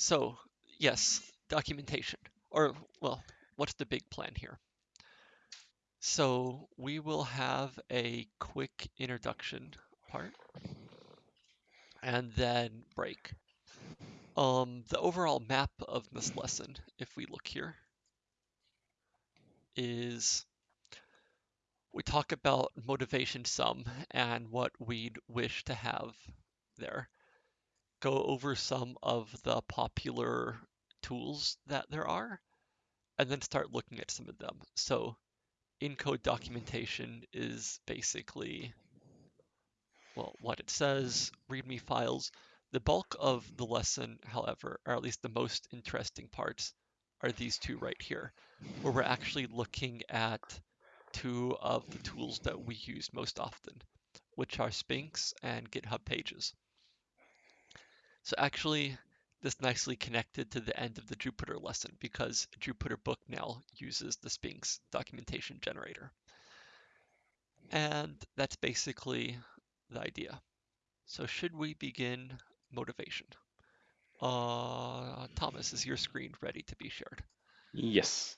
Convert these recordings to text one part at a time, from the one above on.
So, yes, documentation. Or, well, what's the big plan here? So, we will have a quick introduction part and then break. Um, the overall map of this lesson, if we look here, is we talk about motivation some and what we'd wish to have there. Go over some of the popular tools that there are, and then start looking at some of them. So in-code documentation is basically, well, what it says, README files. The bulk of the lesson, however, or at least the most interesting parts, are these two right here, where we're actually looking at two of the tools that we use most often, which are Sphinx and GitHub Pages. So actually, this nicely connected to the end of the Jupyter lesson because Jupyter Book now uses the Sphinx documentation generator. And that's basically the idea. So should we begin motivation? Uh, Thomas, is your screen ready to be shared? Yes.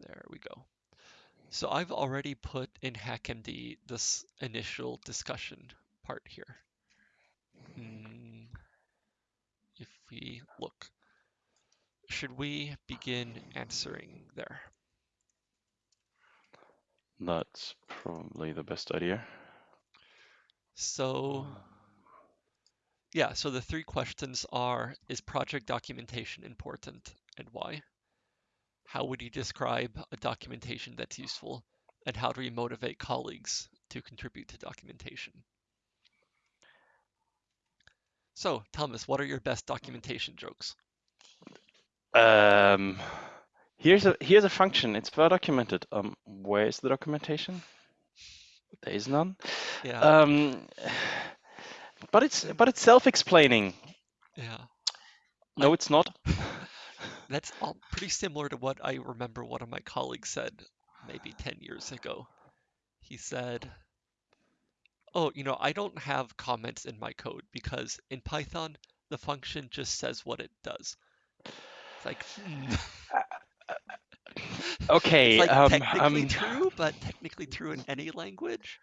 There we go. So I've already put in HackMD this initial discussion part here. Hmm, if we look, should we begin answering there? That's probably the best idea. So, yeah, so the three questions are, is project documentation important and why? How would you describe a documentation that's useful? And how do we motivate colleagues to contribute to documentation? So, Thomas, what are your best documentation jokes? Um, here's a here's a function. It's well documented. Um, where is the documentation? There is none. Yeah. Um, but it's but it's self-explaining. Yeah. No, it's not. That's all pretty similar to what I remember one of my colleagues said maybe 10 years ago. He said, Oh, you know, I don't have comments in my code because in Python, the function just says what it does. It's like, hmm. Okay. It's like um, technically um, true, but technically true in any language.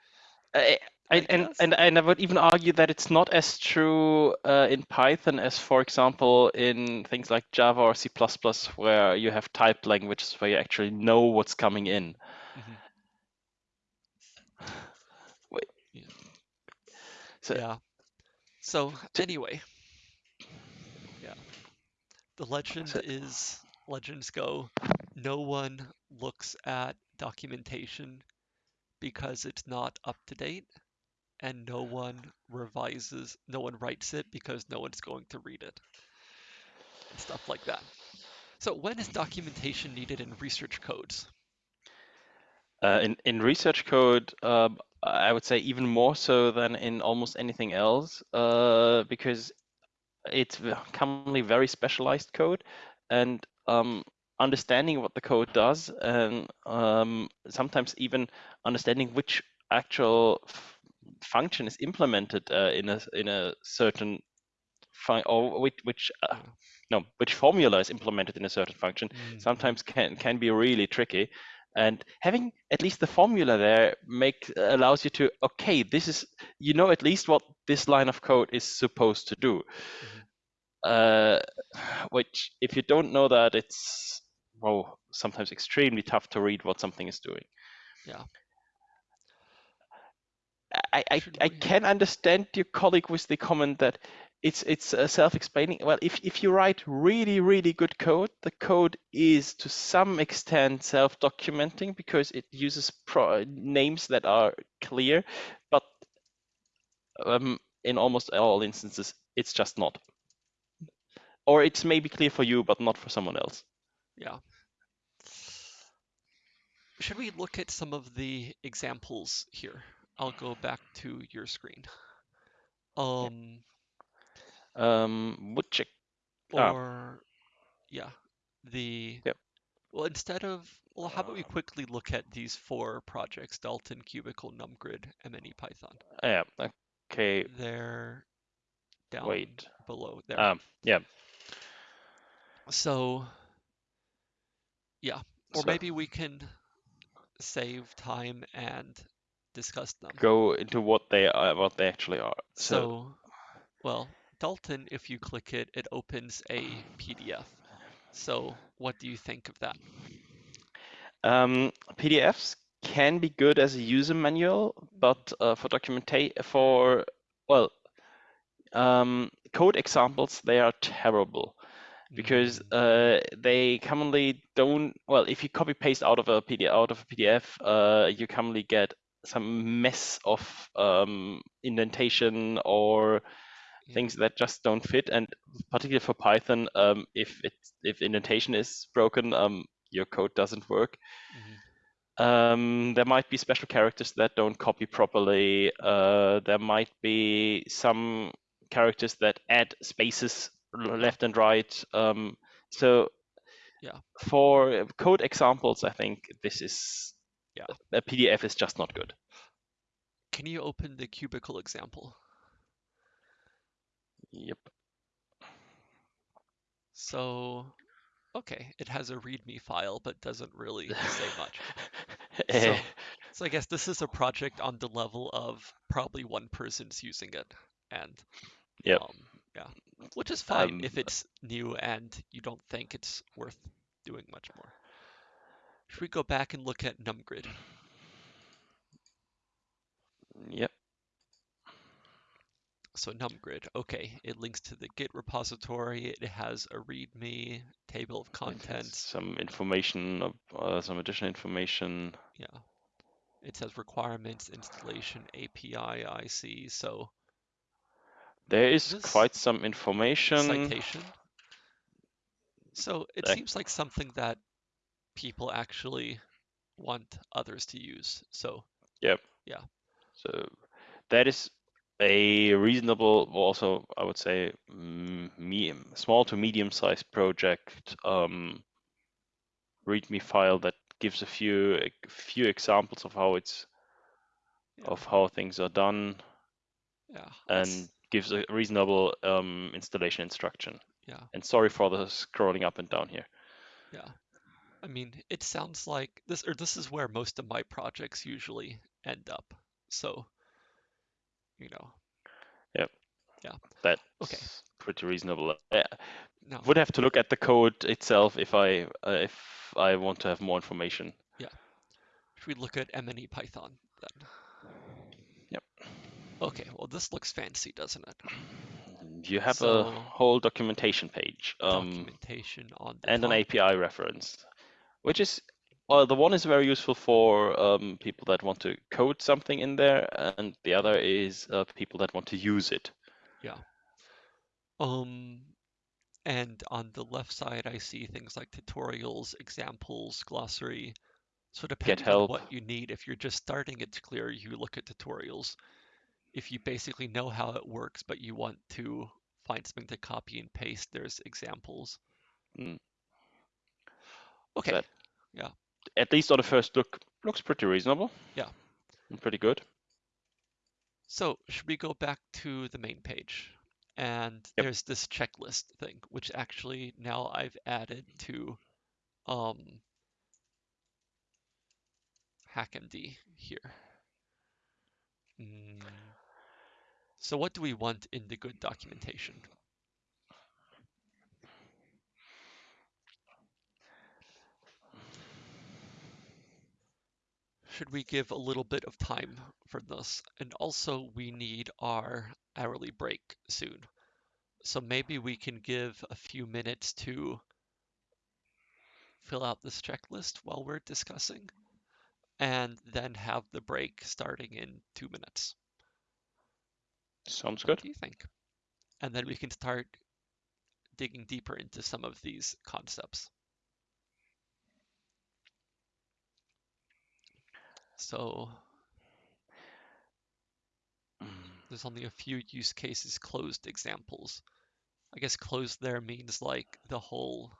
I, I I, and, and and I would even argue that it's not as true uh, in Python as, for example, in things like Java or C++, where you have typed languages where you actually know what's coming in. Mhm. Wait. So Yeah. So anyway, yeah. The legend is legends go. No one looks at documentation because it's not up to date, and no one revises, no one writes it because no one's going to read it, and stuff like that. So when is documentation needed in research codes? Uh, in in research code, um, I would say even more so than in almost anything else, uh, because it's commonly very specialized code, and um, understanding what the code does, and um, sometimes even understanding which actual f- function is implemented uh, in a in a certain fun or which which uh, no which formula is implemented in a certain function Mhm. sometimes can can be really tricky and having at least the formula there make allows you to okay this is you know at least what this line of code is supposed to do Mhm. uh, which if you don't know that it's well sometimes extremely tough to read what something is doing Yeah. I, I, I can understand your colleague with the comment that it's it's uh, self-explaining. Well, if if you write really really good code, the code is to some extent self-documenting because it uses pro names that are clear, but um, in almost all instances, it's just not. Or it's maybe clear for you, but not for someone else. Yeah. Should we look at some of the examples here? I'll go back to your screen. Um, Um, would check. Ah. or yeah, the Yep. well, instead of well, how about we quickly look at these four projects: Dalton, Cubicle, NumGrid, MNE Python. Yeah. Okay. They're down Wait. below there. Um, yeah. So, yeah, or So- maybe we can save time and discuss them. Go into what they are, what they actually are. So, well, Dalton, if you click it, it opens a PDF. So, what do you think of that? Um, PDFs can be good as a user manual, but uh, for documentation, for well, um, code examples, they are terrible because Mm, uh, they commonly don't. Well, if you copy paste out of a PDF, out of a PDF, uh, you commonly get some mess of um, indentation or yeah, things that just don't fit. And particularly for Python, um, if it if indentation is broken, um, your code doesn't work. mhm, Um, there might be special characters that don't copy properly. Uh, there might be some characters that add spaces left and right. Um, so Yeah. for code examples, I think this is Yeah. a PDF is just not good. Can you open the cubicle example? Yep. So, okay, it has a README file, but doesn't really say much. Eh, So, so I guess this is a project on the level of probably one person's using it, and Yep. um, yeah, which is fine Um, if it's new and you don't think it's worth doing much more. Should we go back and look at NumGrid? Yep. So NumGrid, okay, it links to the Git repository. It has a README table of contents. Some information, uh, some additional information. Yeah. It says requirements, installation, API, IC. So There is This quite some information. citation. So it That- seems like something that people actually want others to use. So yep, yeah. So that is a reasonable, also I would say, medium, small to medium-sized project um, README file that gives a few a few examples of how it's yeah, of how things are done yeah, and gives a reasonable um, installation instruction. yeah, And sorry for the scrolling up and down here. yeah. I mean, it sounds like this, or this is where most of my projects usually end up. So, you know, Yep. Yeah. That's pretty reasonable. Uh, no, would have to look at the code itself if I uh, if I want to have more information. Yeah. Should we look at MNE Python then? Yep. Okay, well, this looks fancy, doesn't it? You have So- a whole documentation page um, Documentation on the and an. API reference, which is well, the one is very useful for um, people that want to code something in there, and the other is uh, people that want to use it. Yeah. Um, and on the left side, I see things like tutorials, examples, glossary. So depending on what you need, if you're just starting, it's clear you look at tutorials. If you basically know how it works, but you want to find something to copy and paste, there's examples. Mm. Okay, That- yeah. At least on the first look, looks pretty reasonable. Yeah. and Pretty good. So should we go back to the main page? And Yep. there's this checklist thing, which actually now I've added to um, HackMD here. Mm. So what do we want in the good documentation? Should we give a little bit of time for this? And also we need our hourly break soon. So maybe we can give a few minutes to fill out this checklist while we're discussing and then have the break starting in two minutes. Sounds What good. do you think? And then we can start digging deeper into some of these concepts. So Mm. there's only a few use cases closed examples. I guess closed there means like the whole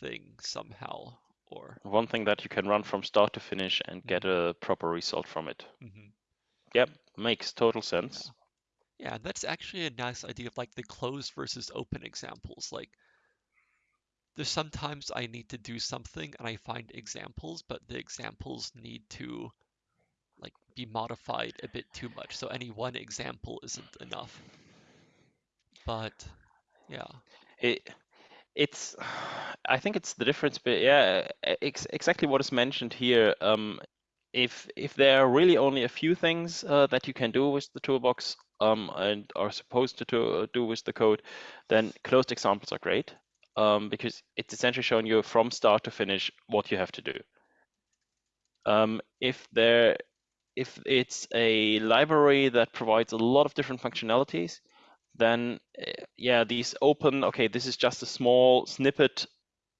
thing somehow or One thing that you can run from start to finish and get a proper result from it. mhm. Yep, makes total sense. Yeah, that's actually a nice idea of like the closed versus open examples. Like there's sometimes I need to do something and I find examples, but the examples need to be modified a bit too much. So any one example isn't enough. But yeah, It, it's, I think it's the difference, but yeah, ex exactly what is mentioned here. Um, if if there are really only a few things uh, that you can do with the toolbox um, and are supposed to, to do with the code, then closed examples are great um, because it's essentially showing you from start to finish what you have to do. Um, if there, if it's a library that provides a lot of different functionalities, then uh, yeah, these open, okay, this is just a small snippet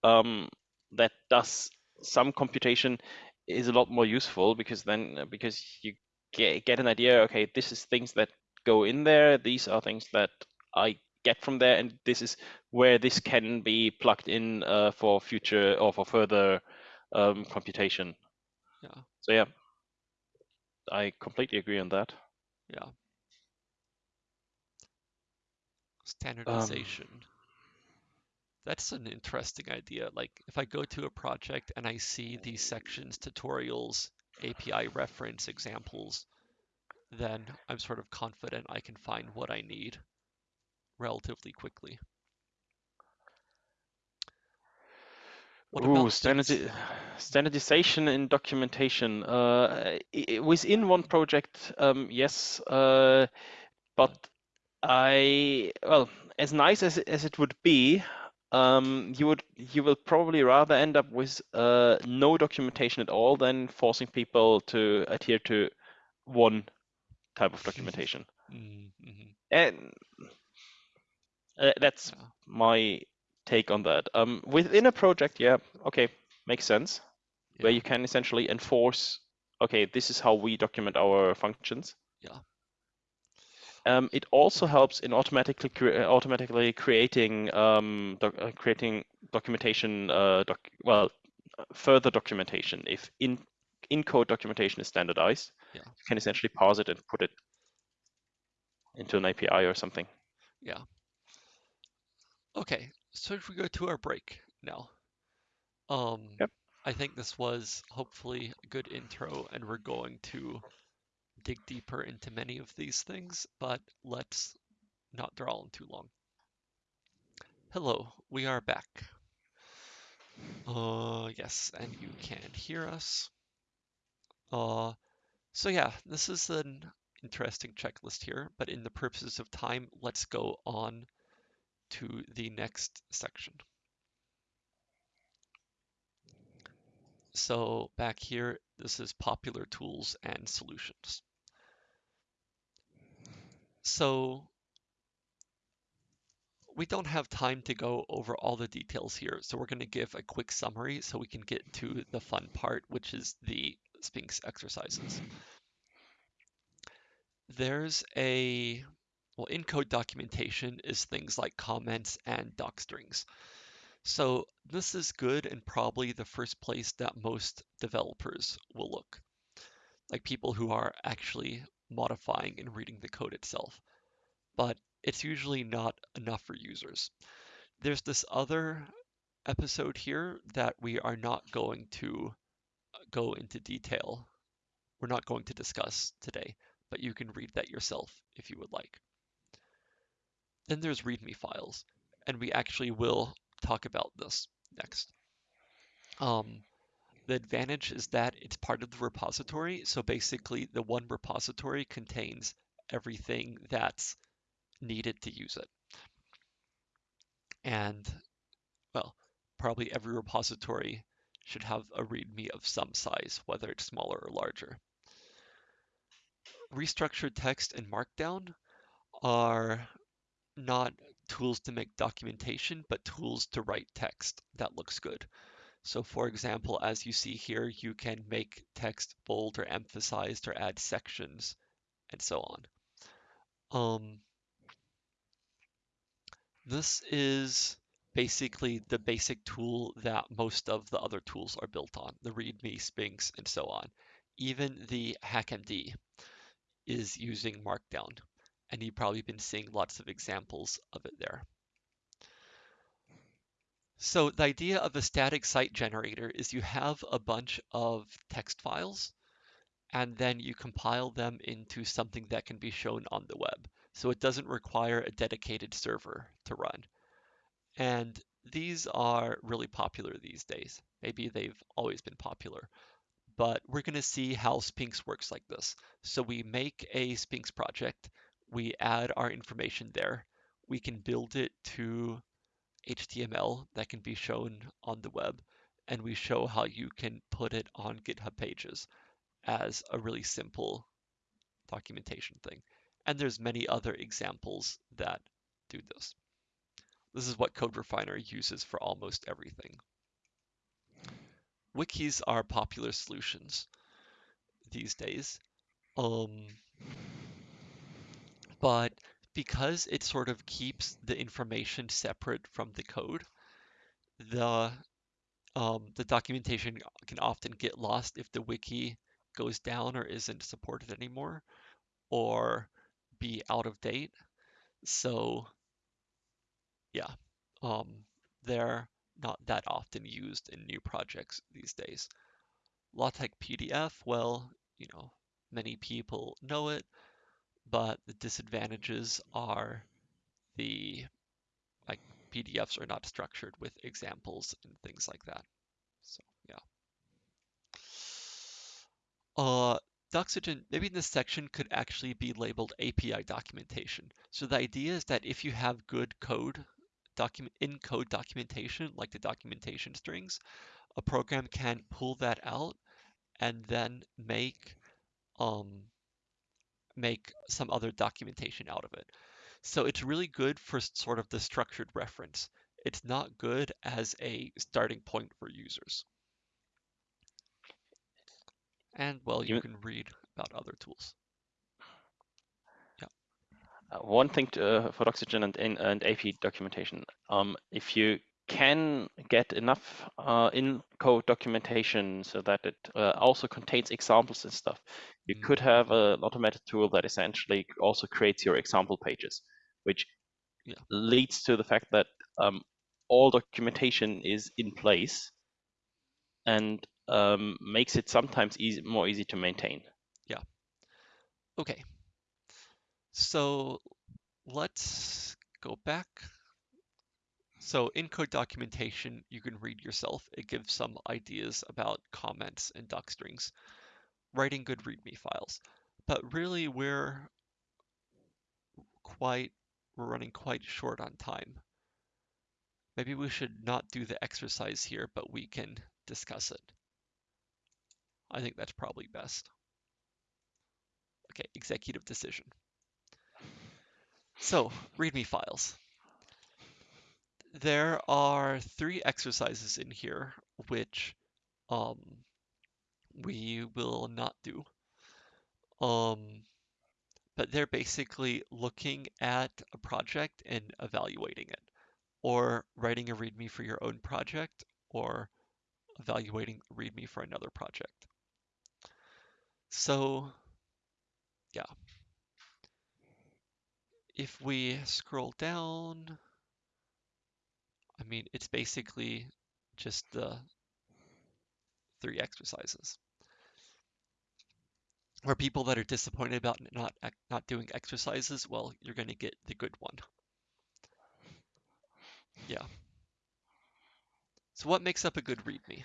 um, that does some computation is a lot more useful because then because you get, get an idea, okay, this is things that go in there, these are things that I get from there, and this is where this can be plugged in uh, for future or for further um, computation. yeah, So yeah, I completely agree on that. yeah. Um, Standardization. That's an interesting idea. Like if I go to a project and I see these sections, tutorials, API reference examples, then I'm sort of confident I can find what I need relatively quickly. What Ooh, standardi standardization in documentation. Uh, within one project, um, yes, uh, but I, well, as nice as as it would be, um, you would you will probably rather end up with uh, no documentation at all than forcing people to adhere to one type of documentation. mm mhm, And uh, that's yeah, my take on that. Um, within a project, yeah, okay, makes sense. where you can essentially enforce, okay, this is how we document our functions. yeah. Um, it also helps in automatically cre automatically creating um, doc uh, creating documentation. Uh, doc well, further documentation. If in in code documentation is standardized, Yeah. you can essentially parse it and put it into an API or something. Yeah. Okay, so if we go to our break now. Um, Yep. I think this was hopefully a good intro, and we're going to dig deeper into many of these things, but let's not draw on too long. Hello, we are back. Uh, yes, and you can hear us. Uh, so yeah, this is an interesting checklist here, but in the purposes of time, let's go on to the next section. So back here, this is popular tools and solutions. So we don't have time to go over all the details here, so we're going to give a quick summary so we can get to the fun part, which is the Sphinx exercises. There's a, well, in code documentation is things like comments and docstrings. So this is good and probably the first place that most developers will look, like people who are actually modifying and reading the code itself. But it's usually not enough for users. There's this other episode here that we are not going to uh, go into detail. We're not going to discuss today, but you can read that yourself if you would like. Then there's README files, and we actually will talk about this next. Um, the advantage is that it's part of the repository, so basically the one repository contains everything that's needed to use it. And, well, probably every repository should have a README of some size, whether it's smaller or larger. Restructured text and Markdown are not tools to make documentation, but tools to write text that looks good. So for example, as you see here, you can make text bold or emphasized or add sections and so on. Um, this is basically the basic tool that most of the other tools are built on, the README, Sphinx, and so on. Even the HackMD is using Markdown. And you've probably been seeing lots of examples of it there. So the idea of a static site generator is you have a bunch of text files and then you compile them into something that can be shown on the web. So it doesn't require a dedicated server to run. And these are really popular these days. Maybe they've always been popular, but we're going to see how Sphinx works like this. So we make a Sphinx project, we add our information there, we can build it to HTML that can be shown on the web, and we show how you can put it on GitHub pages as a really simple documentation thing. And there's many other examples that do this. This is what CodeRefinery uses for almost everything. Wikis are popular solutions these days. Um, but because it sort of keeps the information separate from the code, the um, the documentation can often get lost if the wiki goes down or isn't supported anymore or be out of date. So yeah, um, they're not that often used in new projects these days. LaTeX PDF, well, you know, many people know it, but the disadvantages are the like PDFs are not structured with examples and things like that. So yeah. Uh, Doxygen, maybe this section could actually be labeled API documentation. So the idea is that if you have good code document in code documentation, like the documentation strings, a program can pull that out and then make um, make some other documentation out of it. So it's really good for sort of the structured reference. It's not good as a starting point for users. And well, you, you can read about other tools. Yeah. Uh, one thing to, uh, for Doxygen and, and AP documentation, um, if you can get enough uh, in code documentation so that it uh, also contains examples and stuff. You mm -hmm. could have an automated tool that essentially also creates your example pages, which yeah. leads to the fact that um, all documentation is in place and um, makes it sometimes easy, more easy to maintain. Yeah. Okay. So let's go back. So in code documentation, you can read yourself. It gives some ideas about comments and doc strings, writing good README files. But really, we're quite we're running quite short on time. Maybe we should not do the exercise here, but we can discuss it. I think that's probably best. Okay, executive decision. So, README files. There are three exercises in here which um, we will not do. Um, but they're basically looking at a project and evaluating it, or writing a README for your own project, or evaluating README for another project. So, yeah. If we scroll down, I mean, it's basically just the three exercises or people that are disappointed about not not doing exercises, well, you're going to get the good one. Yeah. So what makes up a good README?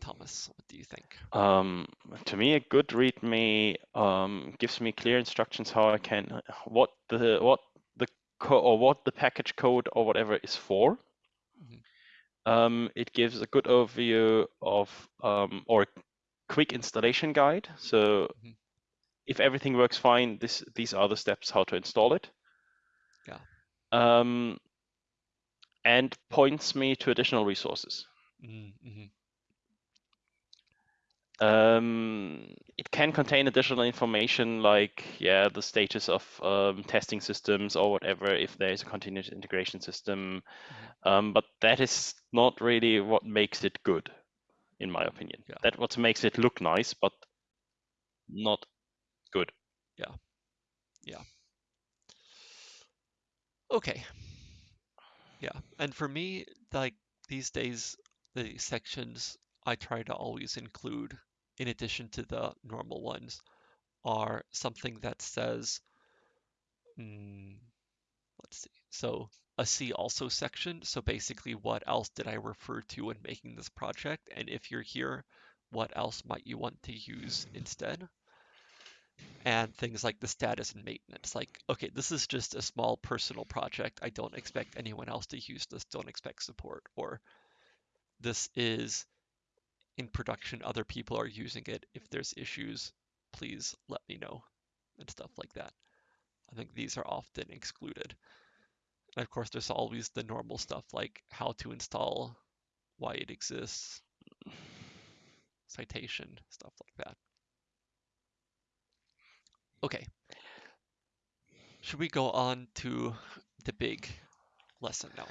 Thomas, what do you think? Um, to me, a good README um, gives me clear instructions how I can what the what or what the package code or whatever is for. Mm -hmm. um, it gives a good overview of um, or quick installation guide. So mm -hmm. if everything works fine, this these are the steps how to install it. Yeah. Um, and points me to additional resources. Mm -hmm. Um, it can contain additional information like, yeah, the status of um, testing systems or whatever, if there is a continuous integration system. Mm -hmm. um, but that is not really what makes it good in my opinion. Yeah. That what makes it look nice, but not good. Yeah. Yeah. Okay. Yeah. And for me, like these days, the sections I try to always include, in addition to the normal ones, are something that says, mm, let's see. So a see also section. So basically, what else did I refer to when making this project? And if you're here, what else might you want to use instead? And things like the status and maintenance. Like, okay, this is just a small personal project. I don't expect anyone else to use this. Don't expect support. Or this is in production. Other people are using it. If there's issues, please let me know and stuff like that. I think these are often excluded. And of course, there's always the normal stuff like how to install, why it exists, citation, stuff like that. Okay. Should we go on to the big lesson now?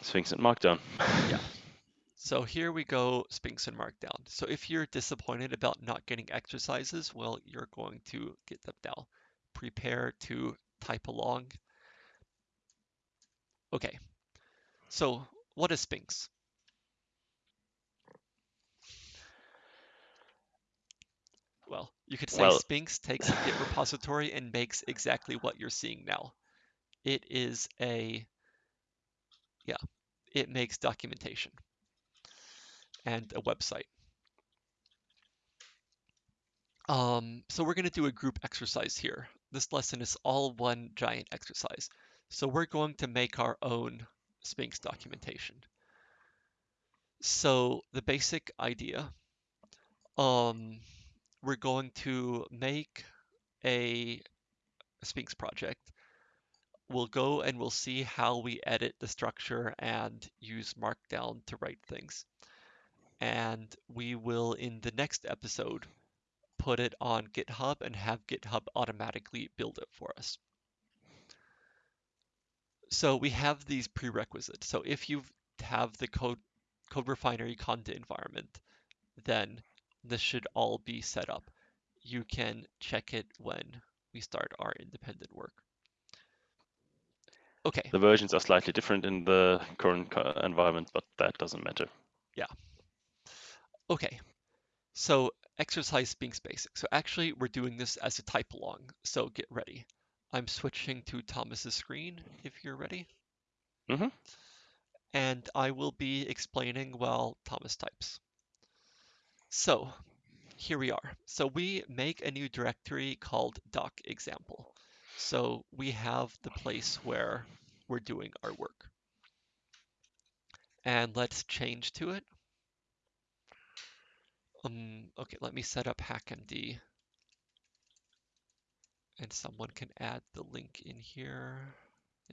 Sphinx and Markdown. Yeah. So here we go, Sphinx and Markdown. So if you're disappointed about not getting exercises, well, you're going to get them now. Prepare to type along. Okay, so what is Sphinx? Well, you could say Well- Sphinx takes a Git repository and makes exactly what you're seeing now. It is a, yeah, it makes documentation and a website. Um, so we're going to do a group exercise here. This lesson is all one giant exercise. So we're going to make our own Sphinx documentation. So the basic idea, um, we're going to make a Sphinx project. We'll go and we'll see how we edit the structure and use Markdown to write things. And we will, in the next episode, put it on GitHub and have GitHub automatically build it for us. So we have these prerequisites. So if you have the code CodeRefinery conda environment, then this should all be set up. You can check it when we start our independent work. Okay, The versions are slightly different in the current uh, environment, but that doesn't matter. Okay. So exercise Sphinx basic. So actually we're doing this as a type along. So get ready. I'm switching to Thomas's screen if you're ready. Mm -hmm. And I will be explaining while Thomas types. So here we are. So we make a new directory called doc example. So we have the place where we're doing our work. And let's change to it. Um, okay, let me set up HackMD. And someone can add the link in here.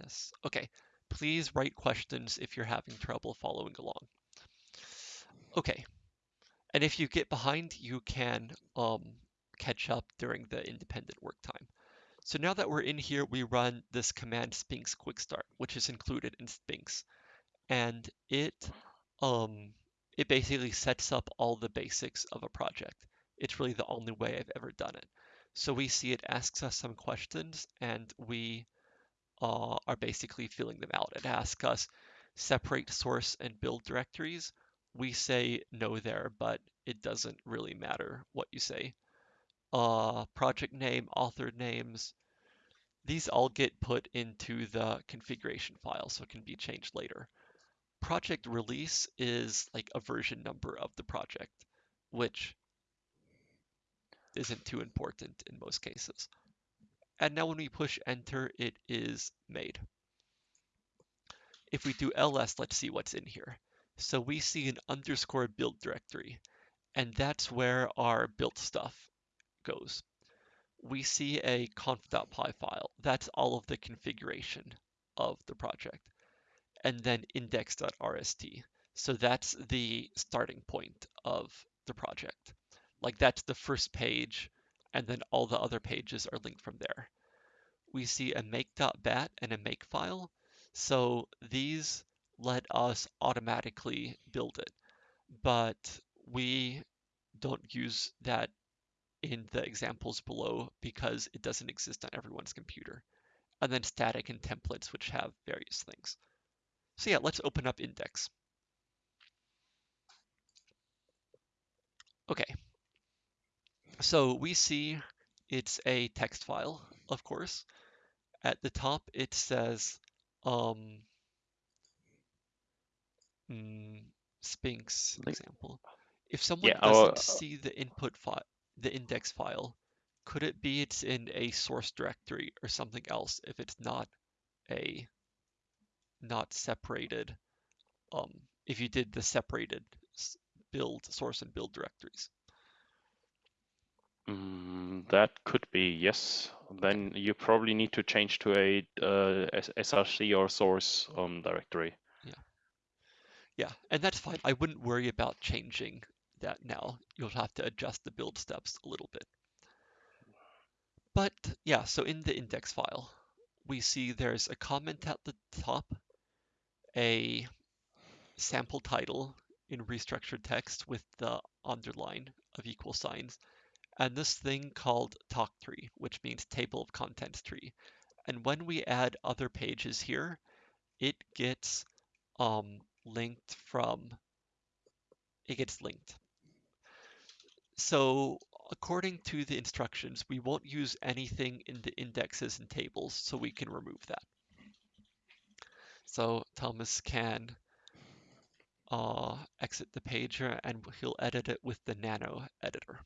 Yes, okay. Please write questions if you're having trouble following along. Okay, and if you get behind, you can um, catch up during the independent work time. So now that we're in here, we run this command Sphinx quick start, which is included in Sphinx. And it um, it basically sets up all the basics of a project. It's really the only way I've ever done it. So we see it asks us some questions and we uh, are basically filling them out. It asks us separate source and build directories. We say no there, but it doesn't really matter what you say. Uh, project name, author names, these all get put into the configuration file so it can be changed later. Project release is like a version number of the project, which isn't too important in most cases. And now when we push enter, it is made. If we do ls, let's see what's in here. So we see an underscore build directory, and that's where our built stuff goes. We see a conf.py file. That's all of the configuration of the project. And then index.rst. So that's the starting point of the project. Like that's the first page, and then all the other pages are linked from there. We see a make.bat and a makefile. So these let us automatically build it, but we don't use that in the examples below because it doesn't exist on everyone's computer. And then static and templates, which have various things. So yeah, let's open up index. Okay, so we see it's a text file, of course. At the top, it says um, mm, Sphinx example. If someone Yeah, doesn't our- see the input file, the index file, could it be it's in a source directory or something else if it's not a not separated? Um, if you did the separated build source and build directories. Mm, that could be, yes. Then you probably need to change to a uh, SRC or source um, directory. Yeah, and that's fine. I wouldn't worry about changing that now. You'll have to adjust the build steps a little bit. But yeah, so in the index file, we see there's a comment at the top, a sample title in restructured text with the underline of equal signs, and this thing called talk tree, which means table of contents tree. And when we add other pages here, it gets um, linked from, it gets linked. So according to the instructions, we won't use anything in the indexes and tables, so we can remove that. So Thomas can uh, exit the page and he'll edit it with the nano editor.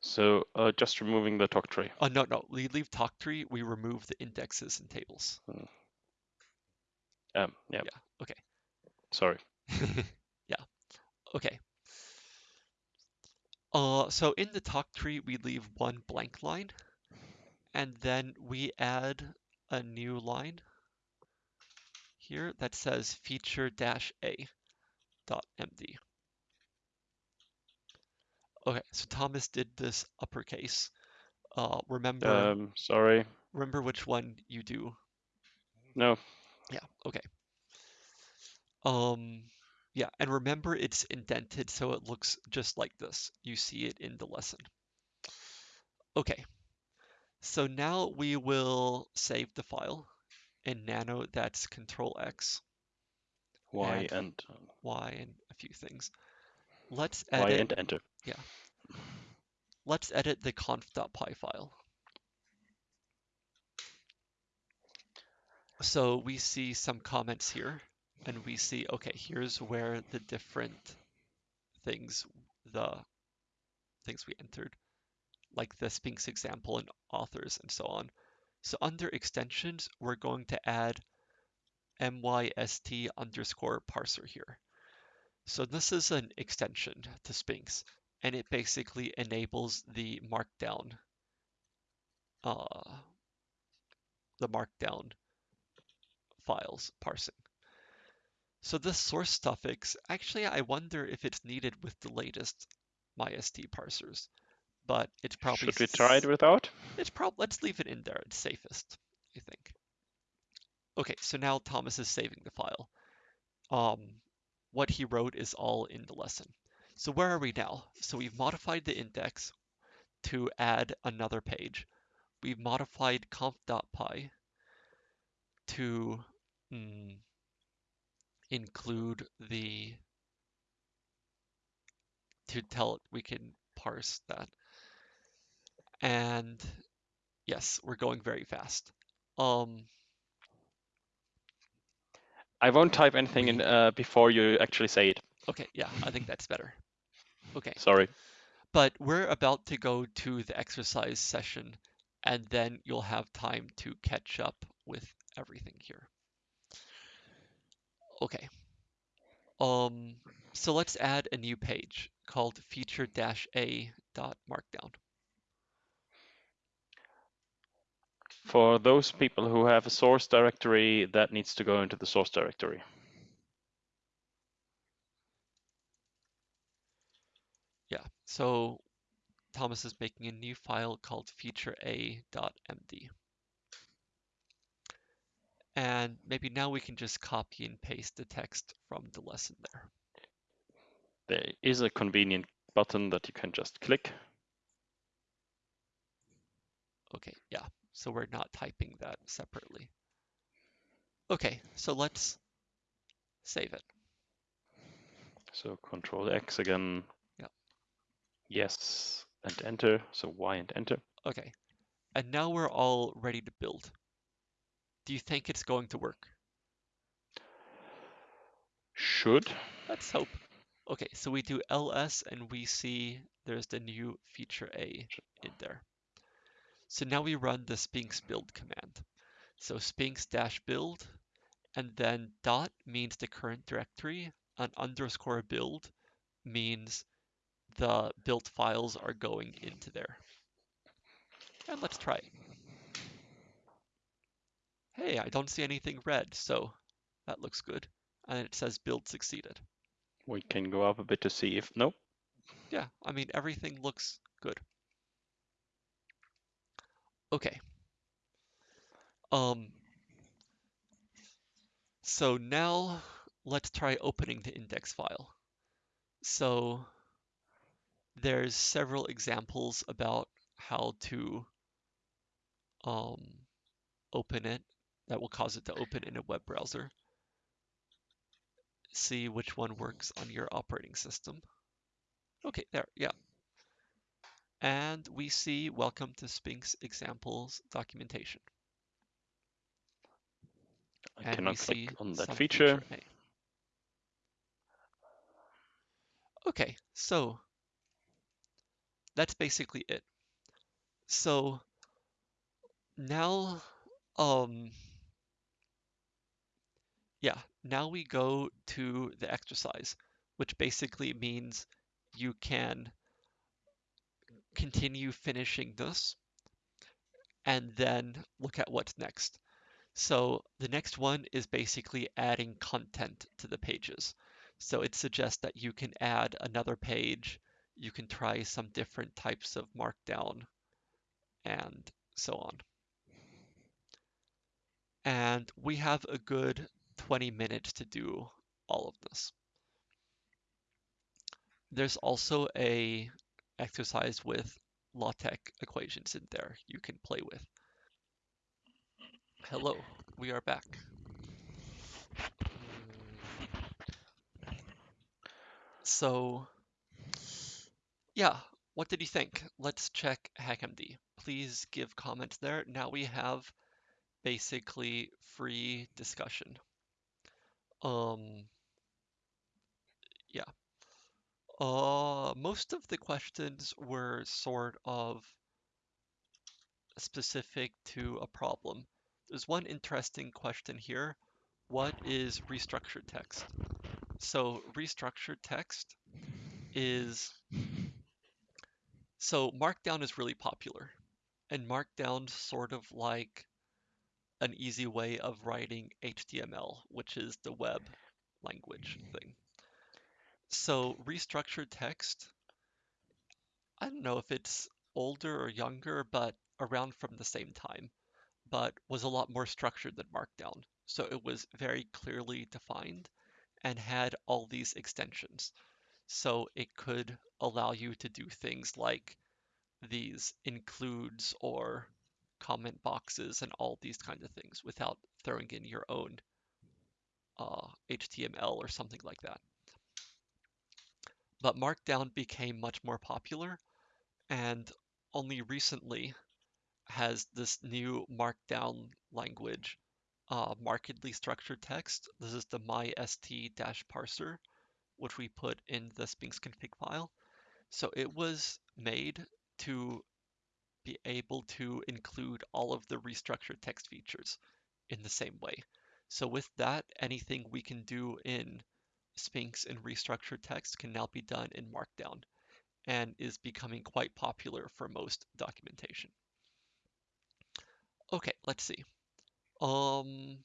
So uh, just removing the toctree. Oh, no, no, we leave toctree, we remove the indexes and tables. Um, yeah. Yeah, okay. Sorry. yeah, okay. Uh, so in the toctree, we leave one blank line, and then we add a new line here that says feature dash a dot md. Okay, so Thomas did this uppercase. Uh, remember, Um, sorry. remember which one you do. No. Yeah, okay. Um, yeah, and remember it's indented so it looks just like this. You see it in the lesson. Okay, so now we will save the file in Nano. That's Control X, Y And- and uh, Y, and a few things. Let's edit. Y and enter. Yeah. Let's edit the conf.py file. So we see some comments here, and we see, okay, here's where the different things, the things we entered, like the Sphinx example and authors and so on. So under extensions, we're going to add myst underscore parser here. So this is an extension to Sphinx, and it basically enables the markdown, uh, the markdown files parsing. So this source suffix, actually, I wonder if it's needed with the latest MyST parsers, but it's probably Should we try it without? It's prob let's leave it in there. It's safest, I think. Okay, so now Thomas is saving the file. Um, what he wrote is all in the lesson. So where are we now? So we've modified the index to add another page. We've modified conf.py to mm, include the to tell it we can parse that. And yes, we're going very fast. Um, I won't type anything in uh, before you actually say it. okay, yeah, I think that's better. Okay, Sorry. but we're about to go to the exercise session, and then you'll have time to catch up with everything here. Okay. Um, so let's add a new page called feature-a dot markdown. For those people who have a source directory, that needs to go into the source directory. Yeah, so Thomas is making a new file called feature-a.md. And maybe now we can just copy and paste the text from the lesson there. There is a convenient button that you can just click. Okay, yeah, so we're not typing that separately. Okay, so let's save it. So Control X again. Yeah. Yes, and enter. So Y and enter. Okay, and now we're all ready to build. Do you think it's going to work? Should. Let's hope. Okay, so we do ls and we see there's the new feature A in there. So now we run the sphinx build command. So sphinx dash build and then dot means the current directory and underscore build means the built files are going into there. And let's try. Hey, I don't see anything red, so that looks good. And it says build succeeded. We can go up a bit to see if, nope. Yeah, I mean, everything looks good. Okay. Um, so now let's try opening the index file. So there's several examples about how to um, open it that will cause it to open in a web browser. See which one works on your operating system. Okay, there, yeah. And we see welcome to Sphinx examples documentation. I and cannot click on that some feature. Okay, so that's basically it. So now, um, yeah, now we go to the exercise, which basically means you can continue finishing this and then look at what's next. So the next one is basically adding content to the pages. So it suggests that you can add another page, you can try some different types of markdown, and so on. And we have a good 20 minutes to do all of this. There's also a exercise with LaTeX equations in there you can play with. Hello, we are back. So, yeah, what did you think? Let's check HackMD. Please give comments there. Now we have basically free discussion. Um, yeah. Uh, most of the questions were sort of specific to a problem. There's one interesting question here. What is restructured text? So restructured text is so Markdown is really popular, and Markdown's sort of like an easy way of writing HTML, which is the web language thing. So restructured text, I don't know if it's older or younger, but around from the same time, but was a lot more structured than Markdown. So it was very clearly defined and had all these extensions. So it could allow you to do things like these includes or comment boxes and all these kinds of things without throwing in your own uh, HTML or something like that. But Markdown became much more popular and only recently has this new Markdown language, uh, markedly structured text. This is the myst-parser, which we put in the Sphinx config file. So it was made to be able to include all of the restructured text features in the same way. So with that, anything we can do in Sphinx and restructured text can now be done in Markdown and is becoming quite popular for most documentation. Okay, let's see. Um,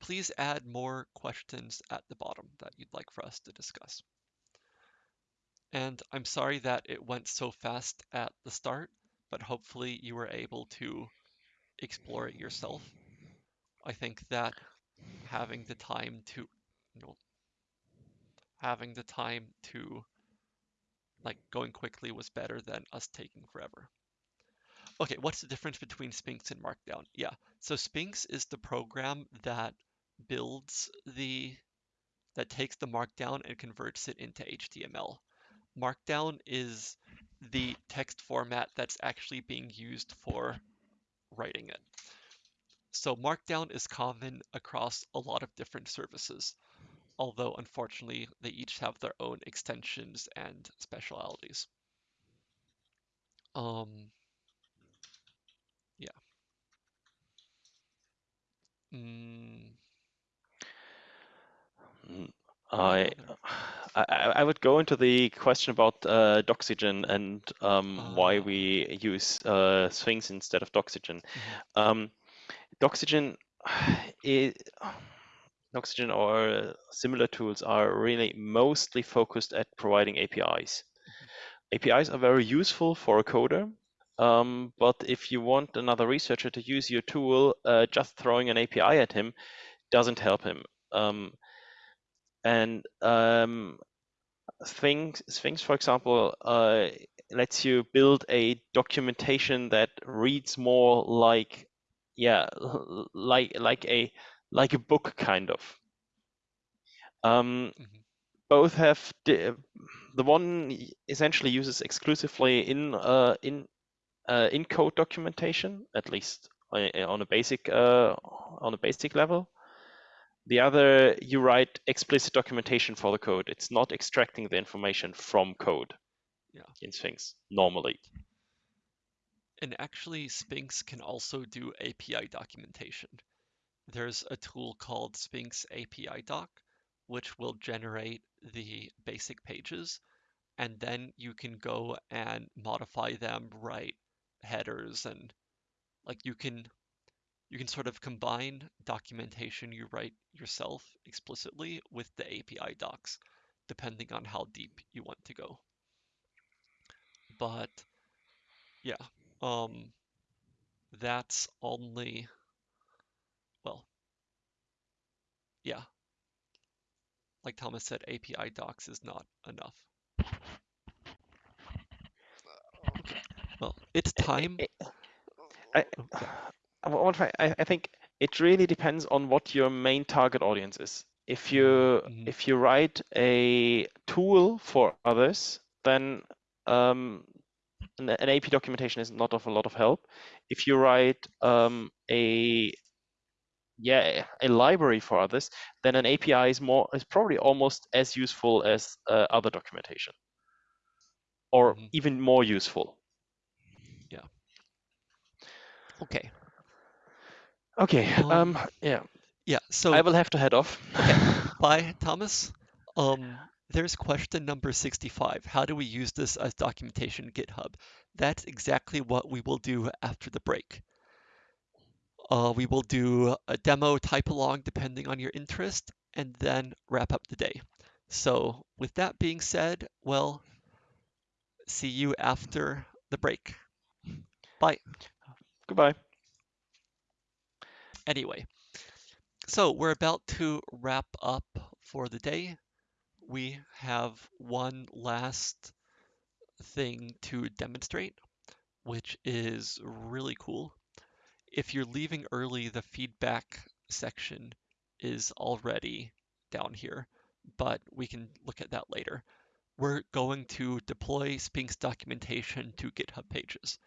please add more questions at the bottom that you'd like for us to discuss. And I'm sorry that it went so fast at the start, but hopefully you were able to explore it yourself. I think that having the time to, you know, having the time to like going quickly was better than us taking forever. okay, what's the difference between Sphinx and Markdown? Yeah, so Sphinx is the program that builds the that takes the Markdown and converts it into HTML. Markdown is the text format that's actually being used for writing it. So Markdown is common across a lot of different services, although unfortunately they each have their own extensions and specialities. Um, yeah. Mm, I, I I would go into the question about uh, Doxygen and um, why uh, we use uh, Sphinx instead of Doxygen. mhm, Um, Doxygen, is, Doxygen or similar tools are really mostly focused at providing APIs. mhm, APIs are very useful for a coder, um, but if you want another researcher to use your tool, uh, just throwing an API at him doesn't help him. Um, and um, Sphinx, Sphinx, for example, uh, lets you build a documentation that reads more like, yeah, like like a like a book kind of. Um, mhm, both have the, the one essentially uses exclusively in uh, in uh, in code documentation, at least on a basic uh, on a basic level. The other, you write explicit documentation for the code. It's not extracting the information from code yeah. in Sphinx normally. And actually, Sphinx can also do API documentation. There's a tool called Sphinx API Doc, which will generate the basic pages, and then you can go and modify them, write headers, and like you can you can sort of combine documentation you write yourself explicitly with the API docs, depending on how deep you want to go. But yeah, um, that's only, well, yeah, like Thomas said, API docs is not enough. Well, it's time. I, Oh, yeah. I, I think it really depends on what your main target audience is. If you Mm-hmm. if you write a tool for others, then um, an, an, AP documentation is not of a lot of help. If you write um, a yeah a library for others, then an API is more is probably almost as useful as uh, other documentation, or mm-hmm. even more useful. Yeah. Okay. Okay. Um, um, yeah. Yeah. So I will have to head off. Okay. Bye, Thomas. Um, there's question number 65. How do we use this as documentation GitHub? That's exactly what we will do after the break. Uh, we will do a demo type along depending on your interest and then wrap up the day. So with that being said, well, see you after the break. Bye. Goodbye. Anyway, so we're about to wrap up for the day. We have one last thing to demonstrate, which is really cool. If you're leaving early, the feedback section is already down here, but we can look at that later. We're going to deploy Sphinx documentation to GitHub pages.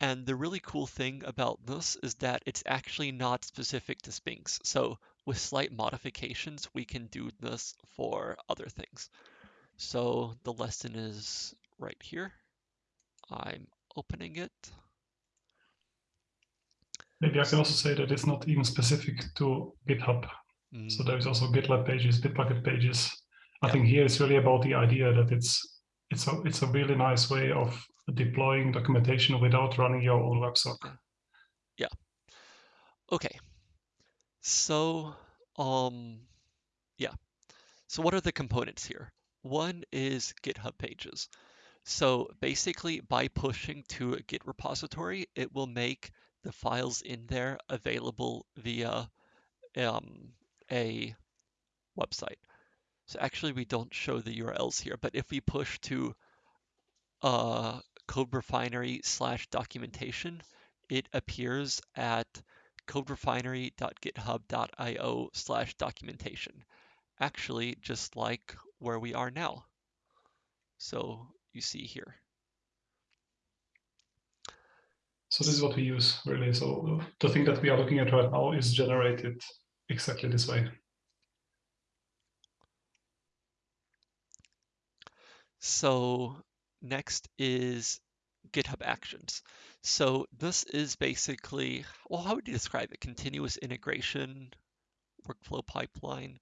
And the really cool thing about this is that it's actually not specific to Sphinx. So with slight modifications, we can do this for other things. So the lesson is right here. I'm opening it. Maybe I can also say that it's not even specific to GitHub. Mm. So there is also GitLab pages, Bitbucket pages. I yeah. think here it's really about the idea that it's it's a it's a really nice way of deploying documentation without running your own WebSock. Yeah. yeah. Okay. So um yeah. So what are the components here? One is GitHub pages. So basically by pushing to a Git repository, it will make the files in there available via um, a website. So actually we don't show the URLs here, but if we push to uh, coderefinery slash documentation, it appears at coderefinery.github.io slash documentation. Actually, just like where we are now. So you see here. So this is what we use really. So the thing that we are looking at right now is generated exactly this way. So next is GitHub Actions. So this is basically, well, how would you describe it? Continuous integration, workflow pipeline,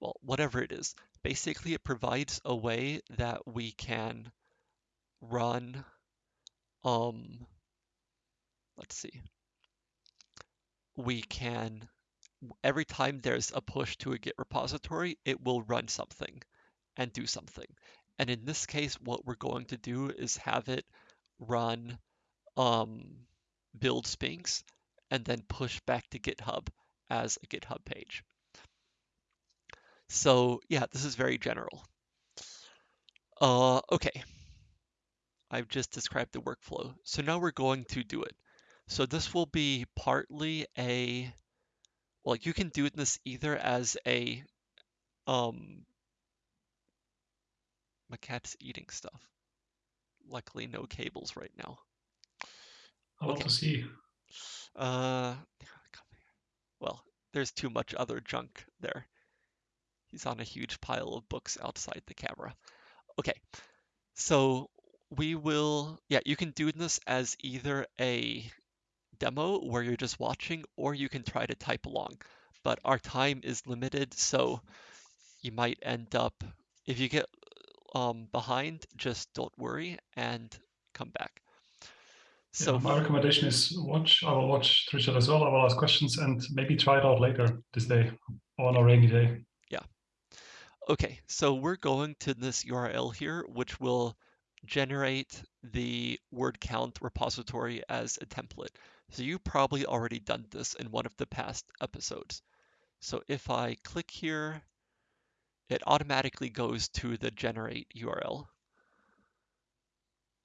well, whatever it is. Basically, it provides a way that we can run, um, let's see, we can, every time there's a push to a Git repository, it will run something and do something. And in this case, what we're going to do is have it run um, build Sphinx and then push back to GitHub as a GitHub page. So yeah, this is very general. Uh, okay. I've just described the workflow. So now we're going to do it. So this will be partly a, well, you can do this either as a, um, my cat's eating stuff. Luckily, no cables right now. I want to see. Uh, well, there's too much other junk there. He's on a huge pile of books outside the camera. Okay, so we will, yeah, you can do this as either a demo where you're just watching, or you can try to type along. But our time is limited, so you might end up, if you get um, behind, just don't worry and come back. So yeah, my recommendation is watch. I will watch Richard as well. I will ask questions and maybe try it out later this day on a rainy day. Yeah. Okay, so we're going to this URL here, which will generate the word count repository as a template. So you probably already done this in one of the past episodes. So if I click here, it automatically goes to the generate URL.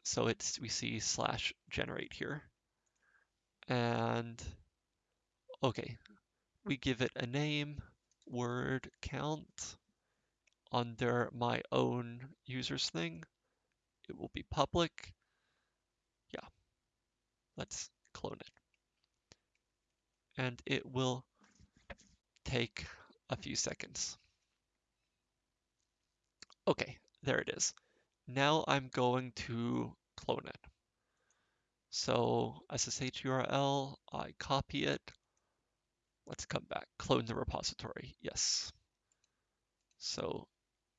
So it's we see slash generate here. And okay, we give it a name, word count under my own users thing. It will be public. Yeah, let's clone it. And it will take a few seconds. Okay, there it is. Now I'm going to clone it. So SSH URL, I copy it. Let's come back, clone the repository, yes. So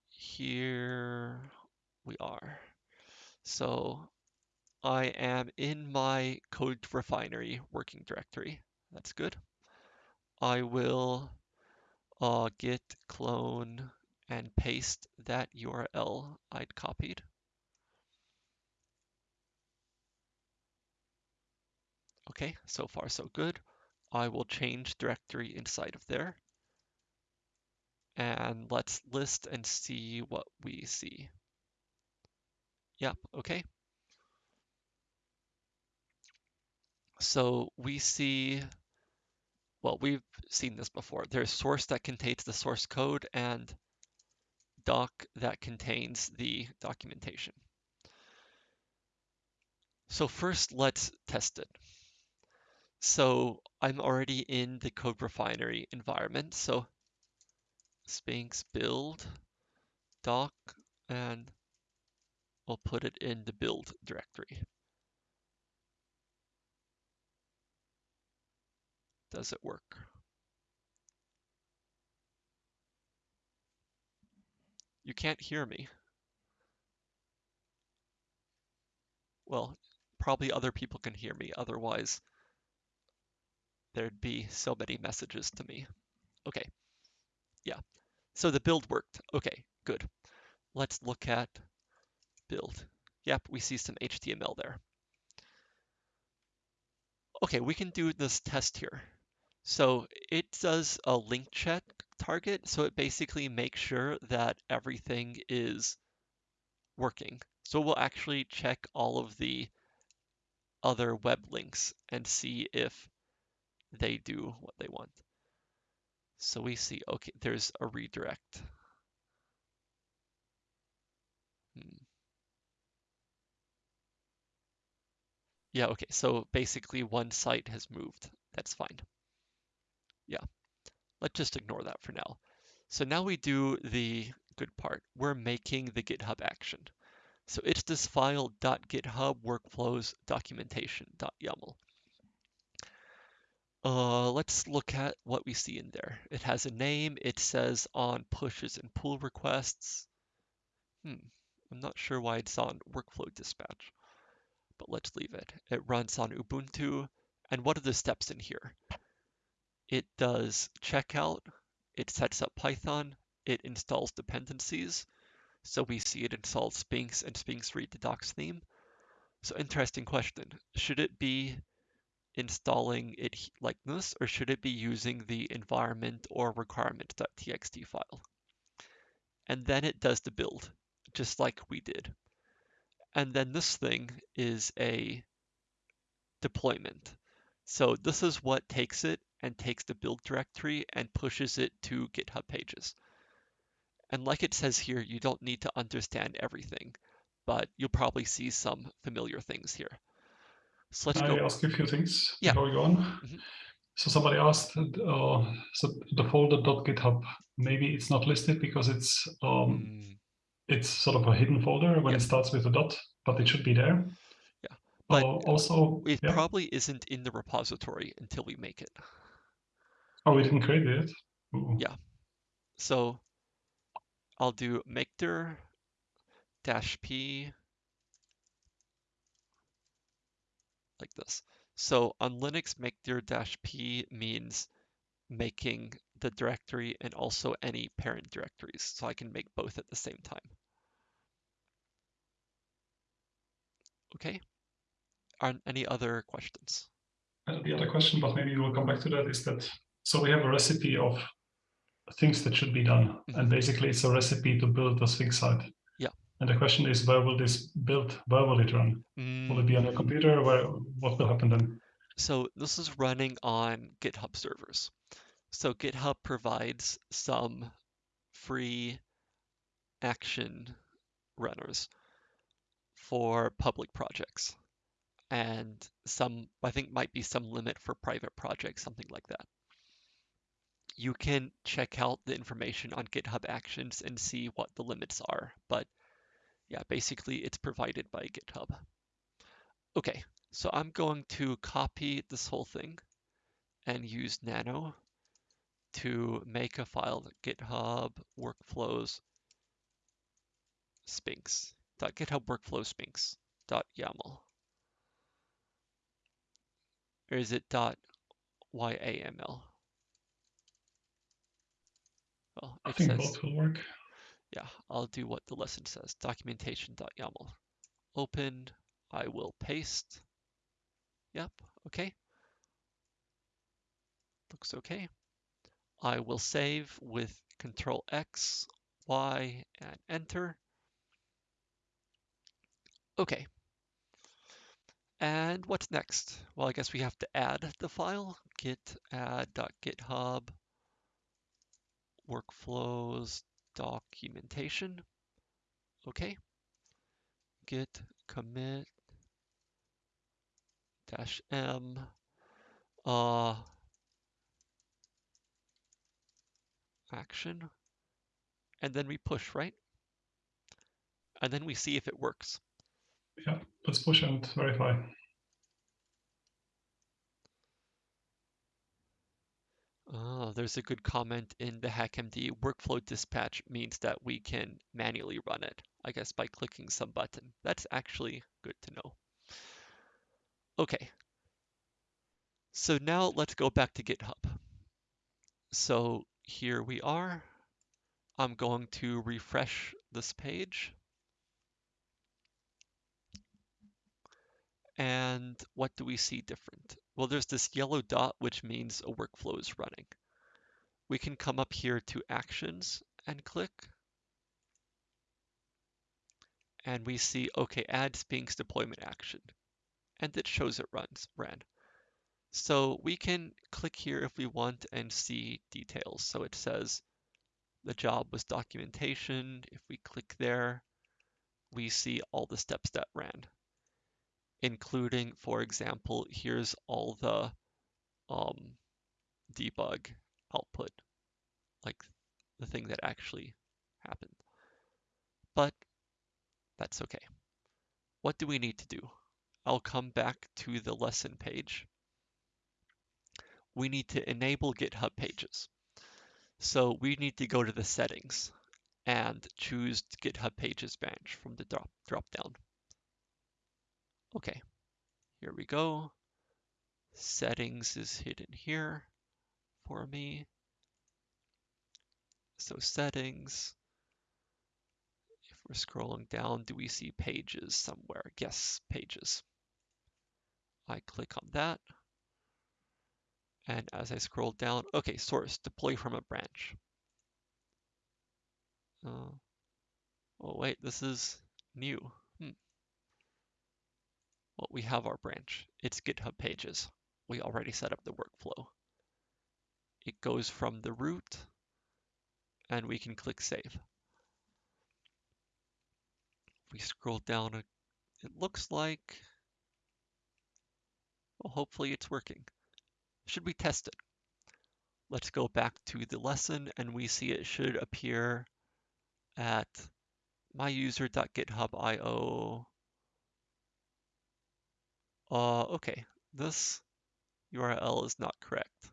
here we are. So I am in my CodeRefinery working directory. That's good. I will uh, git clone and paste that URL I'd copied. Okay, so far so good. I will change directory inside of there. And let's list and see what we see. Yep, okay. So we see, well, we've seen this before. There's source that contains the source code and doc that contains the documentation. So first, let's test it. So I'm already in the CodeRefinery environment. So Sphinx build doc, and I'll put it in the build directory. Does it work? You can't hear me. Well, probably other people can hear me, otherwise there'd be so many messages to me. Okay, yeah. So the build worked. Okay, good. Let's look at build. Yep, we see some HTML there. Okay, we can do this test here. So it does a link check target. So it basically makes sure that everything is working So we'll actually check all of the other web links and see if they do what they want. So we see, okay, there's a redirect. Hmm. Yeah, okay, so basically one site has moved. That's fine. Yeah, let's just ignore that for now. So now we do the good part. We're making the GitHub action. So it's this file .github workflows documentation.yaml. Uh, let's look at what we see in there. It has a name. It says on pushes and pull requests. Hmm, I'm not sure why it's on workflow dispatch, but let's leave it. It runs on Ubuntu. And what are the steps in here? It does checkout. It sets up Python. It installs dependencies. So we see it installs Sphinx and Sphinx read the docs theme. So interesting question. Should it be installing it like this, or should it be using the environment or requirement.txt file? And then it does the build, just like we did. And then this thing is a deployment. So this is what takes it and takes the build directory and pushes it to GitHub pages. And like it says here, you don't need to understand everything, but you'll probably see some familiar things here. So let's Can go. I ask a few things yeah. before we go on? Mm -hmm. So somebody asked, uh, so the folder.github, maybe it's not listed because it's um, mm. it's sort of a hidden folder when yeah. it starts with a dot, but it should be there. Yeah, but uh, also it yeah. probably isn't in the repository until we make it. Oh, we didn't create it. Ooh. Yeah. So I'll do makedir dash p like this. So on Linux, makedir dash p means making the directory and also any parent directories. So I can make both at the same time. Okay. Are any other questions? Uh, the other question, but maybe we'll come back to that, is that so we have a recipe of things that should be done. Mm -hmm. And basically it's a recipe to build the Sphinx site. Yeah. And the question is, where will this build, where will it run? Mm. Will it be on a mm. computer? Where, what will happen then? So this is running on GitHub servers. So GitHub provides some free action runners for public projects and some, I think might be some limit for private projects, something like that you can check out the information on GitHub Actions and see what the limits are. But yeah, basically it's provided by GitHub. Okay, so I'm going to copy this whole thing and use nano to make a file github workflows sphinx github workflow sphinx yaml or is it yaml well, I think says, both will work. Yeah, I'll do what the lesson says. Documentation.yaml. Open. I will paste. Yep, okay. Looks okay. I will save with Control X, Y, and Enter. Okay. And what's next? Well, I guess we have to add the file. git add.github workflows documentation. Okay. Git commit dash m uh, action and then we push right and then we see if it works yeah let's push and verify Oh, there's a good comment in the HackMD. Workflow dispatch means that we can manually run it, I guess by clicking some button. That's actually good to know. Okay. So now let's go back to GitHub. So here we are. I'm going to refresh this page. And what do we see different? Well, there's this yellow dot, which means a workflow is running. We can come up here to Actions and click. and we see, okay, add Sphinx deployment action, and it shows it runs ran. So we can click here if we want and see details. So it says the job was documentation. If we click there, we see all the steps that ran, including, for example, here's all the um, debug output, like the thing that actually happened. But that's okay. What do we need to do? I'll come back to the lesson page. We need to enable GitHub pages. So we need to go to the settings and choose GitHub pages branch from the drop, drop down. Okay, here we go. Settings is hidden here for me. So settings, if we're scrolling down, do we see pages somewhere? Yes, pages. I click on that. And as I scroll down, okay, source, deploy from a branch. Uh, oh wait, this is new. Well, we have our branch. It's GitHub pages. We already set up the workflow. It goes from the root and we can click save. If we scroll down, it looks like, well, hopefully it's working. Should we test it? Let's go back to the lesson and we see it should appear at myuser.github.io. Uh, okay, this URL is not correct.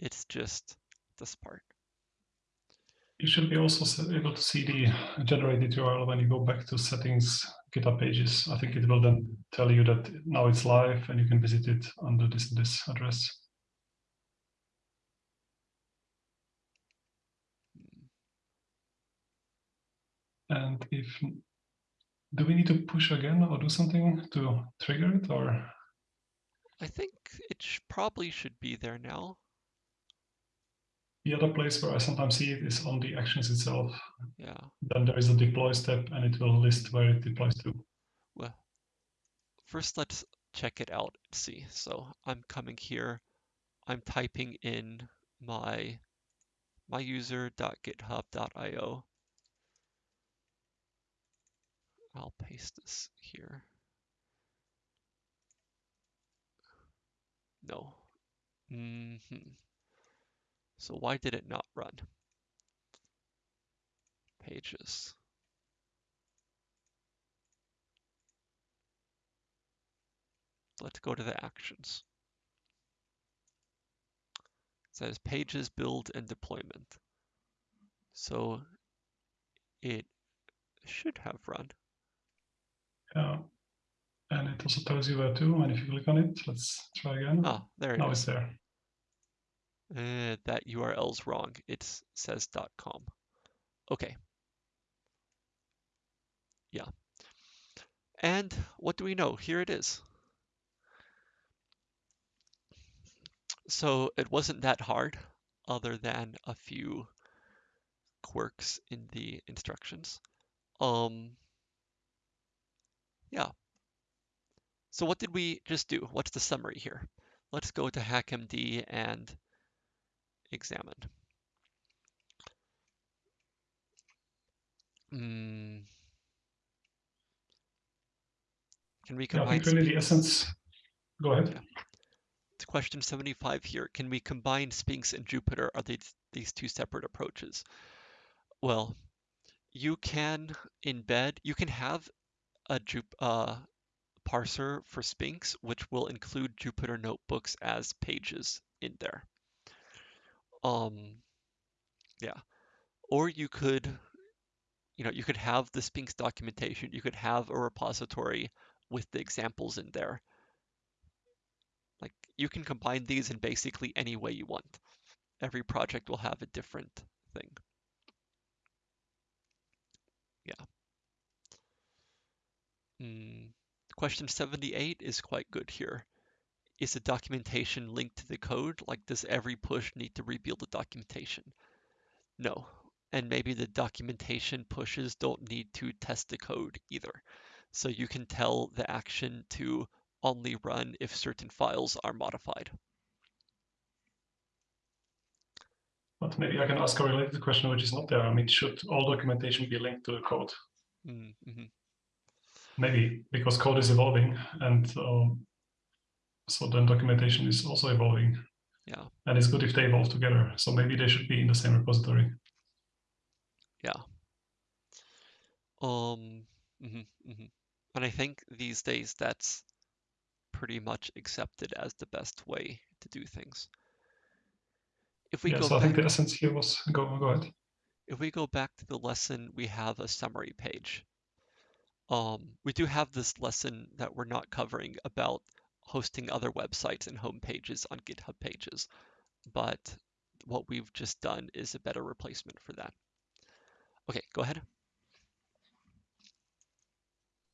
It's just this part. You should be also able to see the generated URL when you go back to settings, GitHub pages. I think it will then tell you that now it's live and you can visit it under this this address. And if, do we need to push again or do something to trigger it or? I think it sh probably should be there now. The other place where I sometimes see it is on the actions itself. Yeah. Then there is a deploy step and it will list where it deploys to. Well, first let's check it out and see. So I'm coming here, I'm typing in my my user.github.io I'll paste this here. No. Mm -hmm. So why did it not run? Pages. Let's go to the actions. It says pages, build, and deployment. So it should have run. Yeah. And it also tells you where to, and if you click on it, let's try again. Ah, there it now is. it's there. Uh, that URL's wrong. It says .com. Okay. Yeah. And what do we know? Here it is. So it wasn't that hard, other than a few quirks in the instructions. Um, yeah. So what did we just do? What's the summary here? Let's go to HackMD and examine. Mm. Can we combine? Yeah, really the essence. Go ahead. Yeah. It's question 75 here. Can we combine Sphinx and Jupyter? Are they these two separate approaches? Well, you can embed, you can have a Jup uh, parser for Sphinx, which will include Jupyter notebooks as pages in there. Um, yeah, or you could, you know, you could have the Sphinx documentation. You could have a repository with the examples in there. Like you can combine these in basically any way you want. Every project will have a different thing. Yeah. Mm, question 78 is quite good here. Is the documentation linked to the code? Like, does every push need to rebuild the documentation? No. and maybe the documentation pushes don't need to test the code either. So you can tell the action to only run if certain files are modified. But maybe I can ask a related question, which is not there. I mean, should all documentation be linked to the code? Mm -hmm. Maybe because code is evolving, and um, so then documentation is also evolving. Yeah. And it's good if they evolve together. So maybe they should be in the same repository. Yeah. Um. Mm -hmm, mm -hmm. And I think these days that's pretty much accepted as the best way to do things. If we yeah, go so I think the essence here was go go ahead. If we go back to the lesson, we have a summary page. Um, we do have this lesson that we're not covering about hosting other websites and home pages on GitHub pages, but what we've just done is a better replacement for that. Okay, go ahead.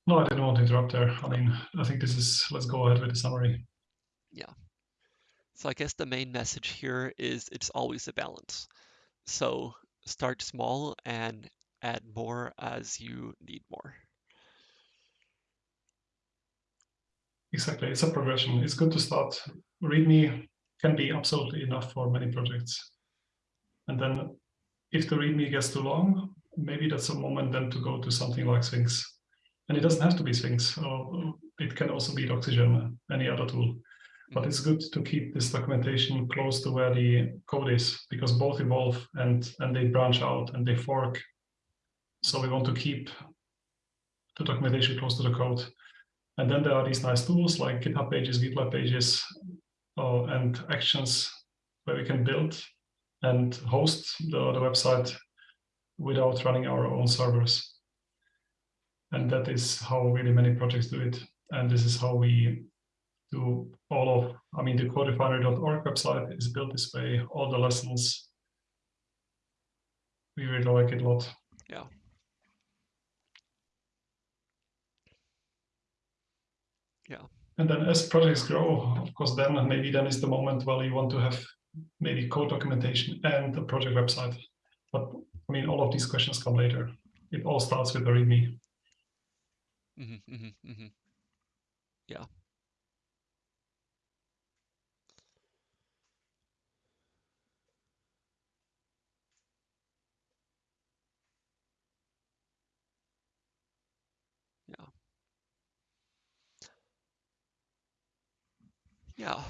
No, I didn't want to interrupt there. I mean, I think this is, let's go ahead with the summary. Yeah. So I guess the main message here is it's always a balance. So start small and add more as you need more. Exactly, it's a progression. It's good to start. README can be absolutely enough for many projects. And then if the README gets too long, maybe that's a moment then to go to something like Sphinx and it doesn't have to be Sphinx, or it can also be Doxygen, any other tool. But it's good to keep this documentation close to where the code is, because both evolve and, and they branch out and they fork. So we want to keep the documentation close to the code. And then there are these nice tools like GitHub Pages, GitLab Pages, uh, and Actions, where we can build and host the, the website without running our own servers. And that is how really many projects do it. And this is how we do all of, I mean, the coderefinery.org website is built this way, all the lessons. We really like it a lot. Yeah. Yeah. And then as projects grow, of course, then maybe then is the moment where you want to have maybe code documentation and the project website. But I mean, all of these questions come later. It all starts with the README. Mm-hmm, mm-hmm, mm-hmm. Yeah. Yeah. Yeah.